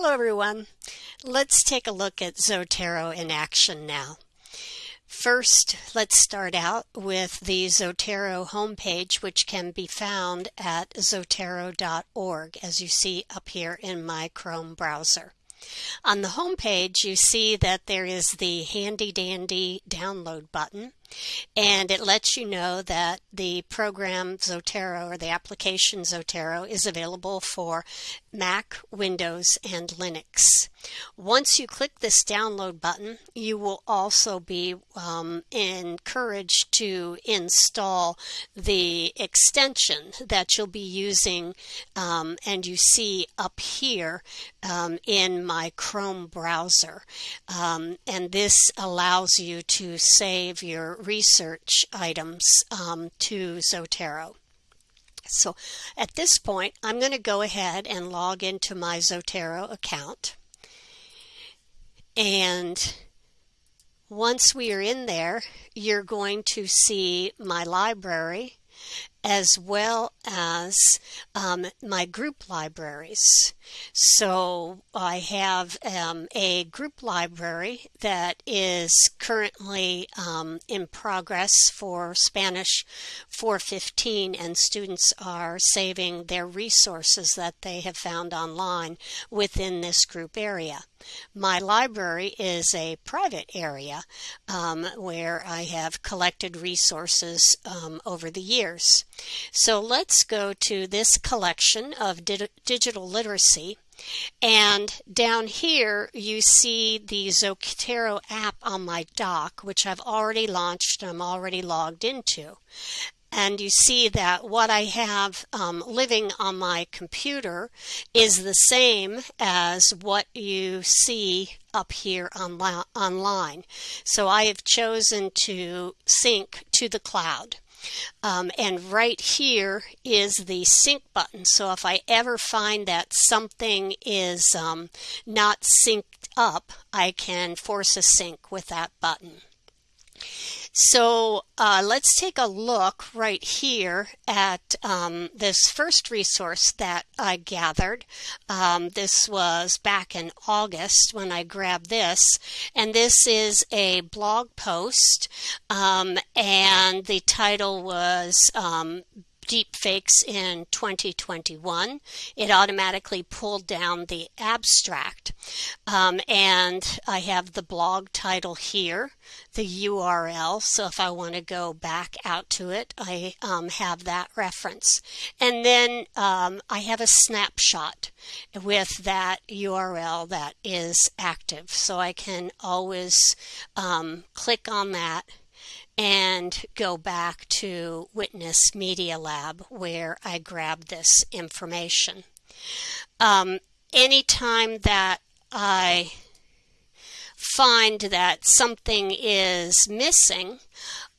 Hello everyone. Let's take a look at Zotero in action now. First, let's start out with the Zotero homepage, which can be found at zotero.org, as you see up here in my Chrome browser. On the homepage, you see that there is the handy dandy download button, and it lets you know that the program Zotero or the application Zotero is available for Mac, Windows, and Linux. Once you click this download button, you will also be um, encouraged to install the extension that you'll be using, um, and you see up here um, in my Chrome browser. Um, and this allows you to save your research items um, to Zotero. So at this point, I'm going to go ahead and log into my Zotero account. And once we are in there, you're going to see my library as well as um, my group libraries. So I have um, a group library that is currently um, in progress for Spanish 415 and students are saving their resources that they have found online within this group area. My library is a private area um, where I have collected resources um, over the years. So let's go to this collection of di digital literacy. And down here, you see the Zotero app on my dock, which I've already launched and I'm already logged into. And you see that what I have um, living on my computer is the same as what you see up here on online. So I have chosen to sync to the cloud. Um, and right here is the sync button. So if I ever find that something is um, not synced up, I can force a sync with that button. So uh, let's take a look right here at um, this first resource that I gathered. Um, this was back in August when I grabbed this, and this is a blog post, um, and the title was um, deep fakes in 2021. It automatically pulled down the abstract. Um, and I have the blog title here, the URL. So if I want to go back out to it, I um, have that reference. And then um, I have a snapshot with that URL that is active. So I can always um, click on that and go back to Witness Media Lab where I grabbed this information. Um, anytime that I find that something is missing,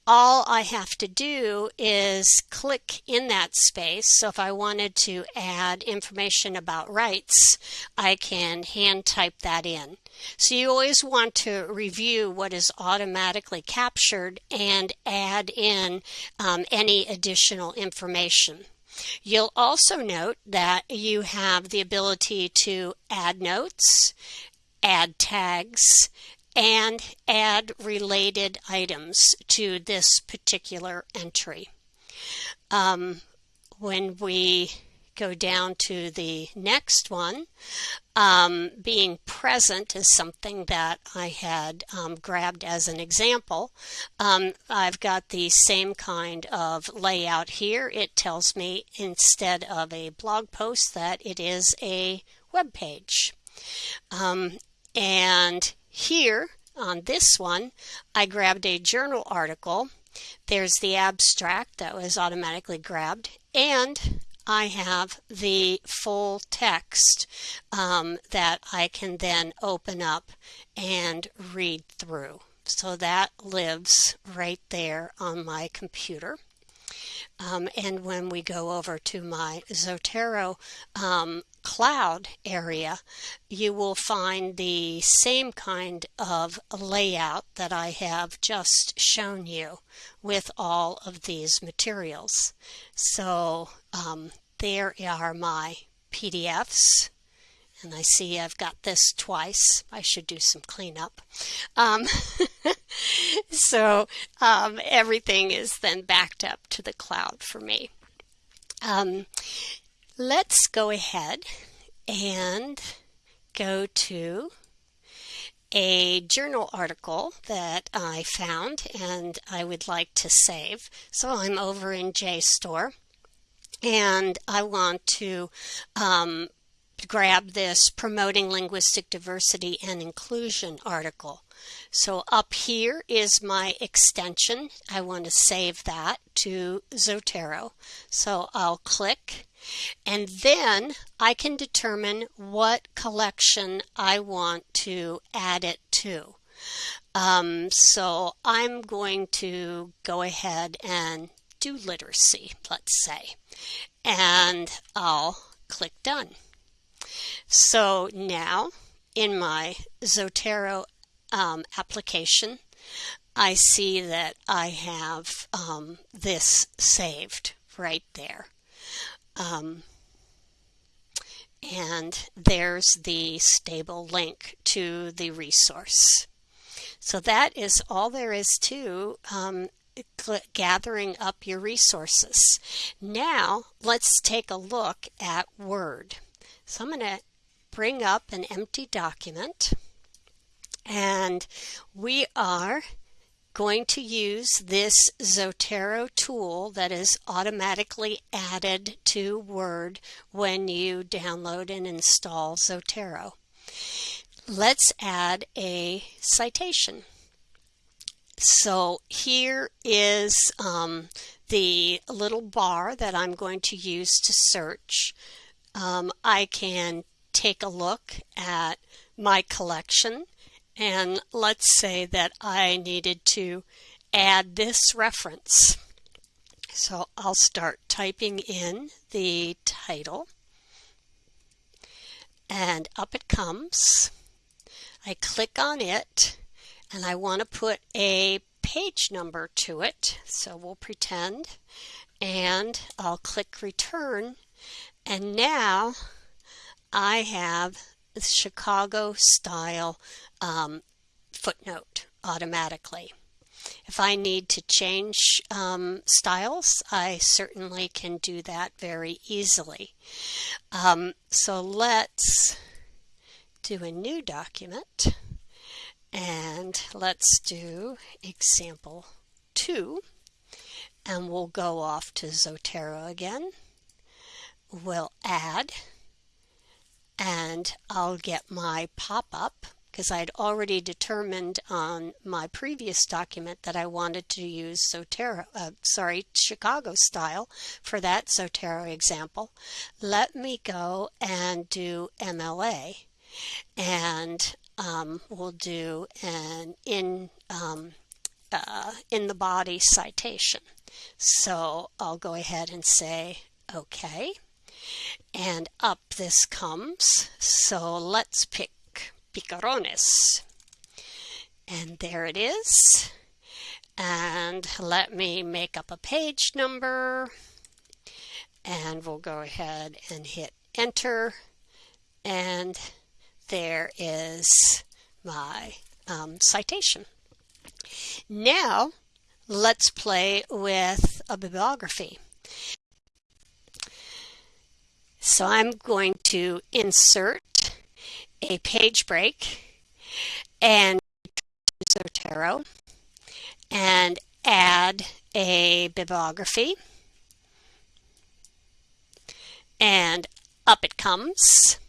all I have to do is click in that space. So if I wanted to add information about rights, I can hand type that in. So you always want to review what is automatically captured and add in um, any additional information. You'll also note that you have the ability to add notes, add tags, and add related items to this particular entry. Um, when we go down to the next one, um, being present is something that I had um, grabbed as an example. Um, I've got the same kind of layout here. It tells me instead of a blog post that it is a web page. Um, and here on this one, I grabbed a journal article. There's the abstract that was automatically grabbed, and I have the full text um, that I can then open up and read through. So that lives right there on my computer. Um, and when we go over to my Zotero um, cloud area, you will find the same kind of layout that I have just shown you with all of these materials. So um, there are my PDFs and I see I've got this twice. I should do some cleanup. Um, so um, everything is then backed up to the cloud for me. Um, let's go ahead and go to a journal article that I found and I would like to save. So I'm over in JSTOR and I want to um, grab this Promoting Linguistic Diversity and Inclusion article. So up here is my extension. I want to save that to Zotero. So I'll click and then I can determine what collection I want to add it to. Um, so I'm going to go ahead and do literacy, let's say, and I'll click done. So now in my Zotero um, application, I see that I have um, this saved right there. Um, and there's the stable link to the resource. So that is all there is to um, gathering up your resources. Now let's take a look at Word. So I'm going to bring up an empty document and we are going to use this Zotero tool that is automatically added to Word when you download and install Zotero. Let's add a citation. So here is um, the little bar that I'm going to use to search. Um, I can take a look at my collection and let's say that I needed to add this reference. So I'll start typing in the title and up it comes. I click on it and I want to put a page number to it. So we'll pretend and I'll click return and now I have Chicago style um, footnote automatically. If I need to change um, styles, I certainly can do that very easily. Um, so let's do a new document and let's do example 2 and we'll go off to Zotero again. We'll add and I'll get my pop-up because I'd already determined on my previous document that I wanted to use Zotero, uh, sorry, Chicago style for that Zotero example. Let me go and do MLA and um, we'll do an in um, uh, in the body citation. So I'll go ahead and say okay and up this comes. So let's pick picarones. And there it is. And let me make up a page number. And we'll go ahead and hit enter. And there is my um, citation. Now, let's play with a bibliography. So I'm going to insert a page break and Zotero and add a bibliography. And up it comes.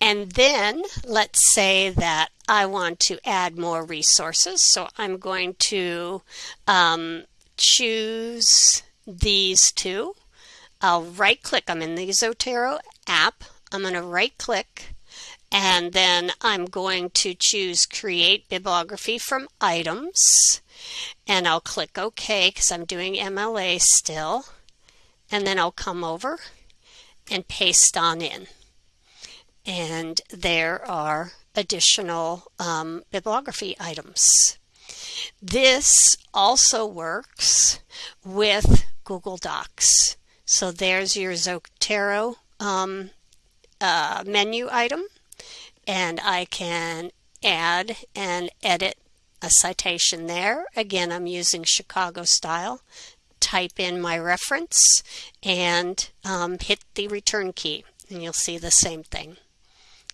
And then let's say that I want to add more resources. So I'm going to um, choose these two I'll right click. I'm in the Zotero app. I'm going to right click and then I'm going to choose create bibliography from items and I'll click OK because I'm doing MLA still and then I'll come over and paste on in and there are additional um, bibliography items. This also works with Google Docs. So there's your Zotero um, uh, menu item and I can add and edit a citation there. Again, I'm using Chicago style. Type in my reference and um, hit the return key, and you'll see the same thing.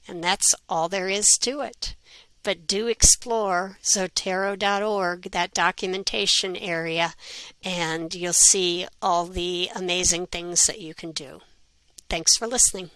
And that's all there is to it. But do explore Zotero.org, that documentation area, and you'll see all the amazing things that you can do. Thanks for listening.